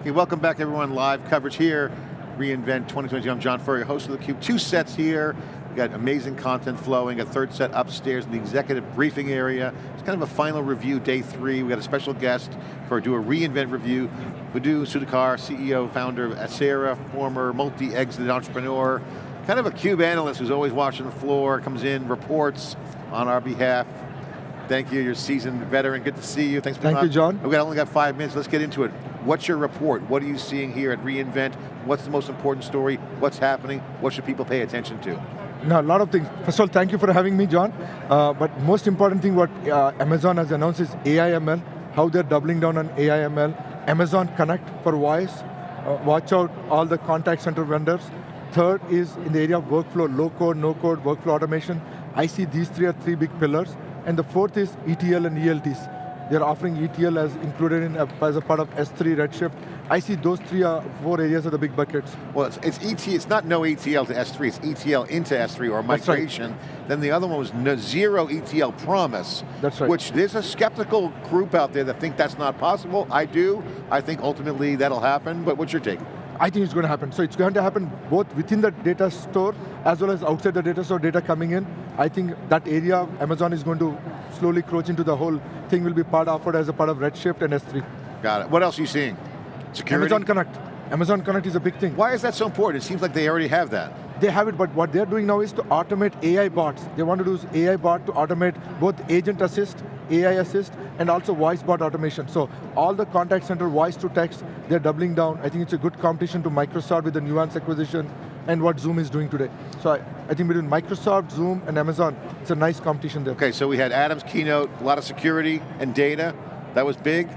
Okay, welcome back everyone, live coverage here, reInvent 2020. I'm John Furrier, host of theCUBE. Two sets here, we got amazing content flowing, a third set upstairs in the executive briefing area. It's kind of a final review, day three. We got a special guest for do a reInvent review. Muddu Sudhakar, CEO, founder of Aisera, former multi-exited entrepreneur, kind of a CUBE analyst who's always watching the floor, comes in, reports on our behalf. Thank you, you're a seasoned veteran, good to see you. Thanks for Thank coming. you, John. We've only got five minutes, let's get into it. What's your report? What are you seeing here at reInvent? What's the most important story? What's happening? What should people pay attention to? No, a lot of things. First of all, thank you for having me, John. Uh, but most important thing what uh, Amazon has announced is AI/ML, how they're doubling down on AI/ML. Amazon Connect for voice. Uh, watch out all the contact center vendors. Third is in the area of workflow, low code, no code, workflow automation. I see these three are three big pillars. And the fourth is ETL and ELTs. They're offering ETL as included in, uh, as a part of S3 Redshift. I see those three are four areas of the big buckets. Well, it's, it's ET, it's not no ETL to S3, it's ETL into S3 or migration. Right. Then the other one was no, zero ETL promise. That's right. Which there's a skeptical group out there that think that's not possible. I do. I think ultimately that'll happen, but what's your take? I think it's going to happen. So it's going to happen both within the data store as well as outside the data store data coming in. I think that area Amazon is going to slowly crouch into the whole thing will be part offered as a part of Redshift and S3. Got it. What else are you seeing? Security? Amazon Connect. Amazon Connect is a big thing. Why is that so important? It seems like they already have that. They have it, but what they're doing now is to automate AI bots. They want to do AI bot to automate both agent assist, AI assist, and also voice bot automation. So all the contact center voice to text, they're doubling down. I think it's a good competition to Microsoft with the Nuance acquisition and what Zoom is doing today. So I, I think between Microsoft, Zoom, and Amazon, it's a nice competition there. Okay, so we had Adam's keynote, a lot of security and data. That was big.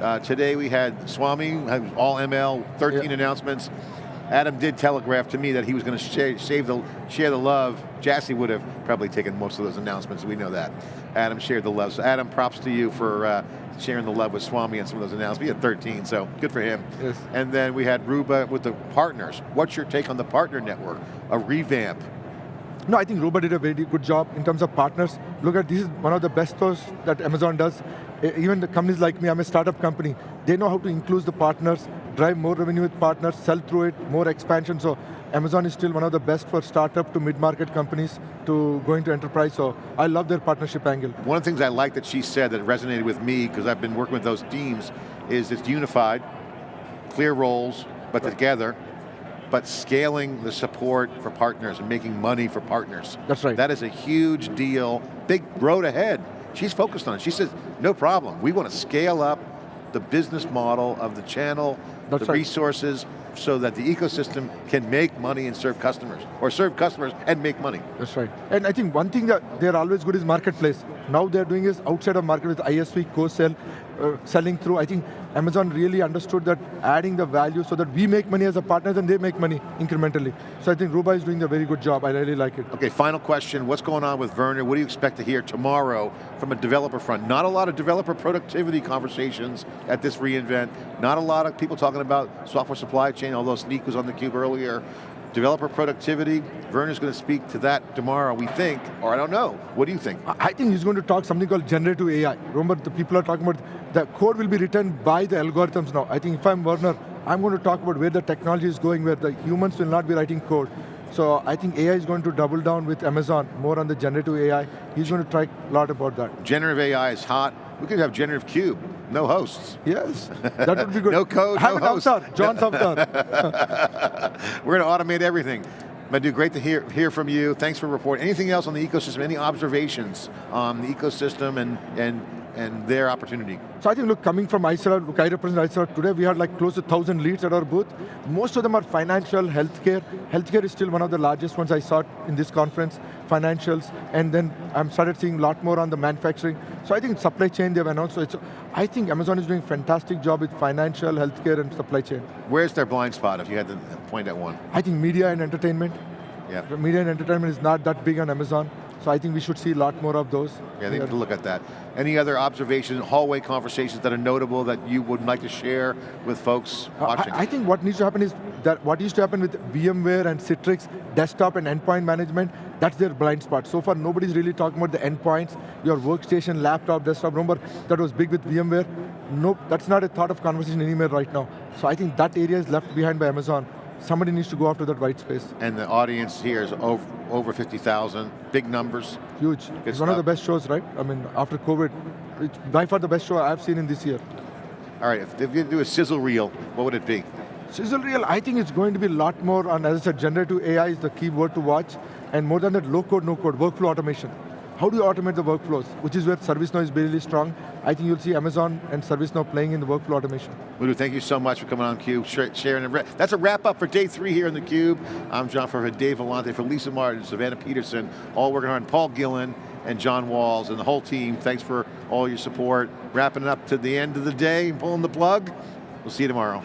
Uh, today we had Swami, all ML, 13 yeah. announcements. Adam did telegraph to me that he was going to share, save the, share the love. Jassy would have probably taken most of those announcements, we know that. Adam shared the love. So Adam, props to you for uh, sharing the love with Swami and some of those announcements. We had 13, so good for him. Yes. And then we had Ruba with the partners. What's your take on the partner network? A revamp. No, I think Ruba did a very good job in terms of partners. Look at, this is one of the best stores that Amazon does. Even the companies like me, I'm a startup company, they know how to include the partners, drive more revenue with partners, sell through it, more expansion. So Amazon is still one of the best for startup to mid-market companies to go into enterprise, so I love their partnership angle. One of the things I like that she said that resonated with me, because I've been working with those teams, is it's unified, clear roles, but right. together, but scaling the support for partners and making money for partners. That's right. That is a huge deal, big road ahead. She's focused on it. She says, no problem. We want to scale up the business model of the channel, That's the right. resources, so that the ecosystem can make money and serve customers, or serve customers and make money. That's right. And I think one thing that they're always good is marketplace. Now they're doing is outside of market with ISV, co-sell, uh, selling through. I think Amazon really understood that adding the value so that we make money as a partner and they make money incrementally. So I think Ruba is doing a very good job, I really like it. Okay, final question, what's going on with Werner? What do you expect to hear tomorrow from a developer front? Not a lot of developer productivity conversations at this reInvent, not a lot of people talking about software supply chain, although Snyk was on the cube earlier. Developer productivity, Werner's going to speak to that tomorrow, we think, or I don't know. What do you think? I think he's going to talk something called generative AI. Remember, the people are talking about the code will be written by the algorithms now. I think if I'm Werner, I'm going to talk about where the technology is going, where the humans will not be writing code. So I think AI is going to double down with Amazon, more on the generative AI. He's going to talk a lot about that. Generative AI is hot. We could have generative cube, no hosts. Yes, that would be good. no code, have no host. Avatar, John's avatar. We're going to automate everything. Muddu, great to hear, hear from you. Thanks for reporting. Anything else on the ecosystem? Any observations on the ecosystem and, and and their opportunity? So I think, look, coming from look, I represent Aisera today, we had like close to 1,000 leads at our booth. Most of them are financial, healthcare. Healthcare is still one of the largest ones I saw in this conference, financials, and then I'm started seeing a lot more on the manufacturing. So I think supply chain they've announced, so it's, I think Amazon is doing a fantastic job with financial, healthcare, and supply chain. Where's their blind spot, if you had to point at one? I think media and entertainment. Yeah. Media and entertainment is not that big on Amazon. So I think we should see a lot more of those. Yeah, they need to look at that. Any other observations, hallway conversations that are notable that you would like to share with folks watching? I, I, think what needs to happen is that what used to happen with VMware and Citrix, desktop and endpoint management, that's their blind spot. So far, nobody's really talking about the endpoints, your workstation, laptop, desktop. Remember, that was big with VMware. Nope, that's not a thought of conversation anywhere right now. So I think that area is left behind by Amazon. Somebody needs to go after that white space. And the audience here is over, over 50,000, big numbers. Huge. it's one of the best shows, right? I mean, after COVID, it's by far the best show I've seen in this year. All right, if, if you do a sizzle reel, what would it be? Sizzle Reel, I think it's going to be a lot more on, as I said, generative AI is the key word to watch, and more than that, low code, no code, workflow automation. How do you automate the workflows? Which is where ServiceNow is really strong. I think you'll see Amazon and ServiceNow playing in the workflow automation. Muddu, thank you so much for coming on CUBE, sharing. and That's a wrap up for day three here in theCUBE. I'm John Furrier, Dave Vellante, for Lisa Martin, Savannah Peterson, all working on Paul Gillen and John Walls and the whole team. Thanks for all your support. Wrapping it up to the end of the day, pulling the plug. We'll see you tomorrow.